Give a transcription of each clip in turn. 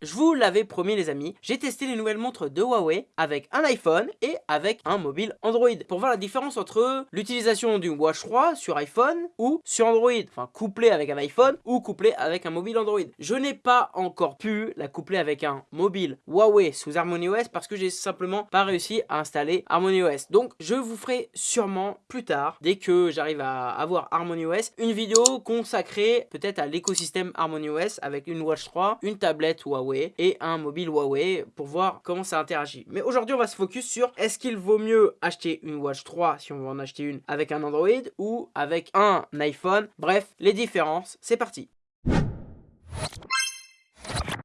Je vous l'avais promis les amis, j'ai testé les nouvelles montres de Huawei avec un iPhone et avec un mobile Android pour voir la différence entre l'utilisation d'une Watch 3 sur iPhone ou sur Android, enfin couplé avec un iPhone ou couplé avec un mobile Android. Je n'ai pas encore pu la coupler avec un mobile Huawei sous HarmonyOS parce que j'ai simplement pas réussi à installer HarmonyOS. Donc je vous ferai sûrement plus tard, dès que j'arrive à avoir HarmonyOS, une vidéo consacrée peut-être à l'écosystème HarmonyOS avec une Watch 3, une tablette Huawei et un mobile Huawei pour voir comment ça interagit. Mais aujourd'hui, on va se focus sur est-ce qu'il vaut mieux acheter une Watch 3 si on veut en acheter une avec un Android ou avec un iPhone. Bref, les différences, c'est parti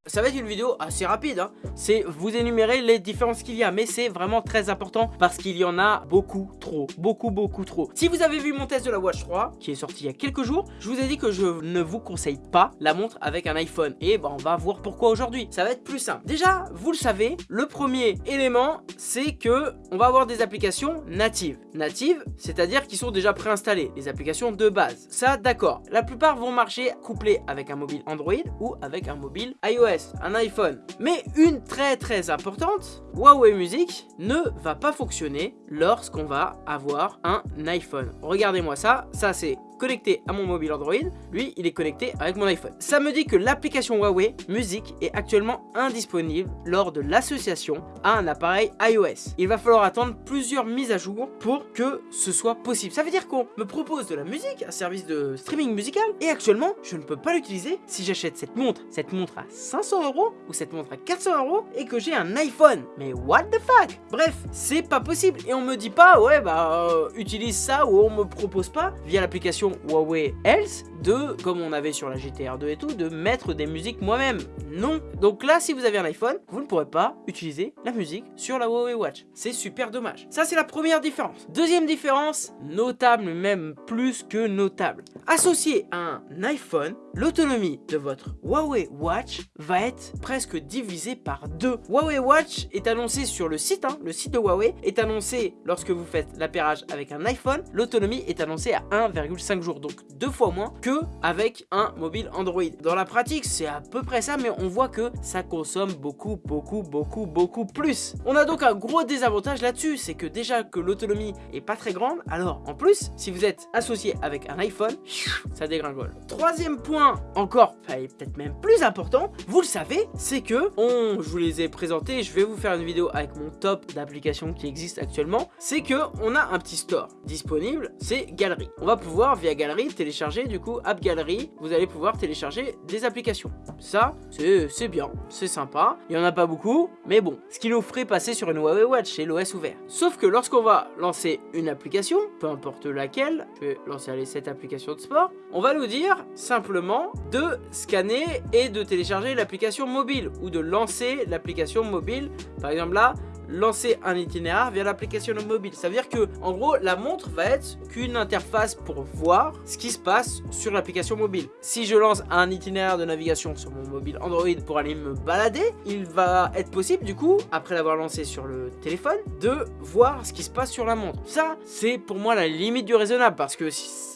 ça va être une vidéo assez rapide, hein. c'est vous énumérer les différences qu'il y a, mais c'est vraiment très important parce qu'il y en a beaucoup trop, beaucoup beaucoup trop. Si vous avez vu mon test de la Watch 3, qui est sorti il y a quelques jours, je vous ai dit que je ne vous conseille pas la montre avec un iPhone, et ben on va voir pourquoi aujourd'hui. Ça va être plus simple. Déjà, vous le savez, le premier élément, c'est que on va avoir des applications natives. Natives, c'est-à-dire qui sont déjà préinstallées, les applications de base. Ça, d'accord. La plupart vont marcher couplées avec un mobile Android ou avec un mobile iOS un iPhone. Mais une très très importante, Huawei Music ne va pas fonctionner lorsqu'on va avoir un iPhone. Regardez-moi ça, ça c'est connecté à mon mobile Android, lui il est connecté avec mon iPhone. Ça me dit que l'application Huawei Music est actuellement indisponible lors de l'association à un appareil iOS. Il va falloir attendre plusieurs mises à jour pour que ce soit possible. Ça veut dire qu'on me propose de la musique, un service de streaming musical, et actuellement je ne peux pas l'utiliser si j'achète cette montre, cette montre à 500 euros ou cette montre à 400 euros et que j'ai un iPhone. Mais what the fuck? Bref, c'est pas possible et on me dit pas ouais bah euh, utilise ça ou on me propose pas via l'application Huawei Health de, comme on avait sur la GTR 2 et tout, de mettre des musiques moi-même. Non. Donc là, si vous avez un iPhone, vous ne pourrez pas utiliser la musique sur la Huawei Watch. C'est super dommage. Ça, c'est la première différence. Deuxième différence, notable, même plus que notable. Associé à un iPhone, l'autonomie de votre Huawei Watch va être presque divisée par deux. Huawei Watch est annoncé sur le site, hein, le site de Huawei est annoncé lorsque vous faites l'appairage avec un iPhone, l'autonomie est annoncée à 1,5 jours, donc deux fois moins que avec un mobile Android. Dans la pratique, c'est à peu près ça, mais on voit que ça consomme beaucoup, beaucoup, beaucoup, beaucoup plus. On a donc un gros désavantage là-dessus, c'est que déjà que l'autonomie est pas très grande, alors en plus, si vous êtes associé avec un iPhone, ça dégringole. Troisième point, encore, peut-être même plus important, vous le savez, c'est que, on, je vous les ai présentés, je vais vous faire une vidéo avec mon top d'applications qui existent actuellement, c'est que on a un petit store disponible, c'est Galerie. On va pouvoir via Galerie télécharger du coup App Gallery, vous allez pouvoir télécharger des applications. Ça, c'est bien, c'est sympa. Il n'y en a pas beaucoup, mais bon. Ce qui nous ferait passer sur une Huawei Watch, c'est l'OS ouvert. Sauf que lorsqu'on va lancer une application, peu importe laquelle, je vais lancer aller cette application de on va nous dire simplement de scanner et de télécharger l'application mobile ou de lancer l'application mobile. Par exemple là, lancer un itinéraire via l'application mobile. Ça veut dire que, en gros, la montre va être qu'une interface pour voir ce qui se passe sur l'application mobile. Si je lance un itinéraire de navigation sur mon mobile Android pour aller me balader, il va être possible, du coup, après l'avoir lancé sur le téléphone, de voir ce qui se passe sur la montre. Ça, c'est pour moi la limite du raisonnable parce que,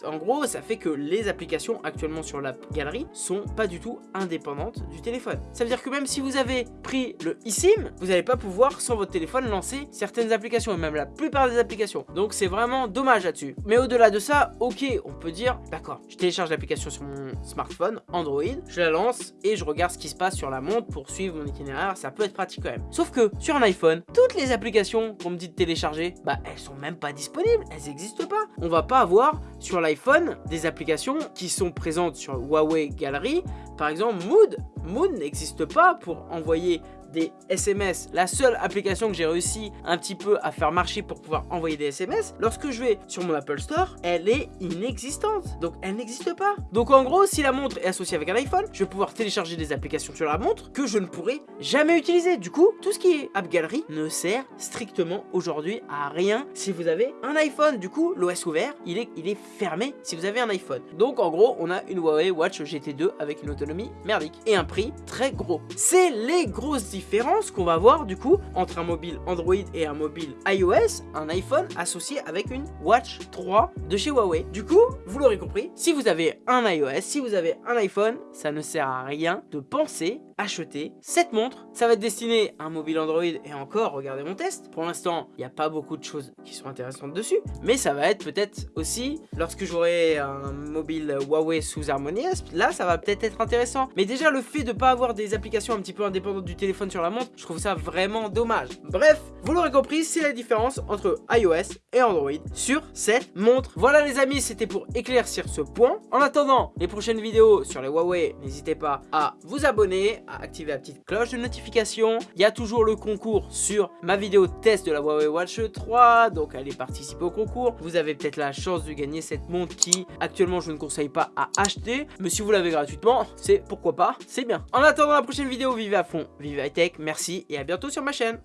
en gros, ça fait que les applications actuellement sur la galerie sont pas du tout indépendantes du téléphone. Ça veut dire que même si vous avez pris le eSIM, vous n'allez pas pouvoir, sans votre téléphone, lancer certaines applications et même la plupart des applications. Donc c'est vraiment dommage là-dessus. Mais au-delà de ça, ok, on peut dire, d'accord, je télécharge l'application sur mon smartphone, Android, je la lance et je regarde ce qui se passe sur la montre pour suivre mon itinéraire, ça peut être pratique quand même. Sauf que sur un iPhone, toutes les applications qu'on me dit de télécharger, bah elles sont même pas disponibles, elles n'existent pas. On va pas avoir sur l'iPhone des applications qui sont présentes sur Huawei Gallery, par exemple Mood. Mood n'existe pas pour envoyer des SMS, la seule application que j'ai réussi un petit peu à faire marcher pour pouvoir envoyer des SMS, lorsque je vais sur mon Apple Store, elle est inexistante. Donc elle n'existe pas. Donc en gros, si la montre est associée avec un iPhone, je vais pouvoir télécharger des applications sur la montre que je ne pourrai jamais utiliser. Du coup, tout ce qui est App Gallery ne sert strictement aujourd'hui à rien si vous avez un iPhone. Du coup, l'OS ouvert, il est, il est fermé si vous avez un iPhone. Donc en gros, on a une Huawei Watch GT2 avec une autonomie merdique et un prix très gros. C'est les grosses différence qu'on va voir du coup entre un mobile Android et un mobile iOS, un iPhone associé avec une Watch 3 de chez Huawei. Du coup, vous l'aurez compris, si vous avez un iOS, si vous avez un iPhone, ça ne sert à rien de penser acheter cette montre. Ça va être destiné à un mobile Android et encore, regardez mon test. Pour l'instant, il n'y a pas beaucoup de choses qui sont intéressantes dessus, mais ça va être peut-être aussi lorsque j'aurai un mobile Huawei sous HarmonyOS, là ça va peut-être être intéressant. Mais déjà le fait de pas avoir des applications un petit peu indépendantes du téléphone sur la montre, je trouve ça vraiment dommage. Bref, vous l'aurez compris, c'est la différence entre iOS et Android sur cette montre. Voilà les amis, c'était pour éclaircir ce point. En attendant les prochaines vidéos sur les Huawei, n'hésitez pas à vous abonner, à activer la petite cloche de notification. Il y a toujours le concours sur ma vidéo test de la Huawei Watch 3, donc allez participer au concours. Vous avez peut-être la chance de gagner cette montre qui actuellement je ne conseille pas à acheter, mais si vous l'avez gratuitement, c'est pourquoi pas, c'est bien. En attendant la prochaine vidéo, vivez à fond, vivez high tech, merci et à bientôt sur ma chaîne.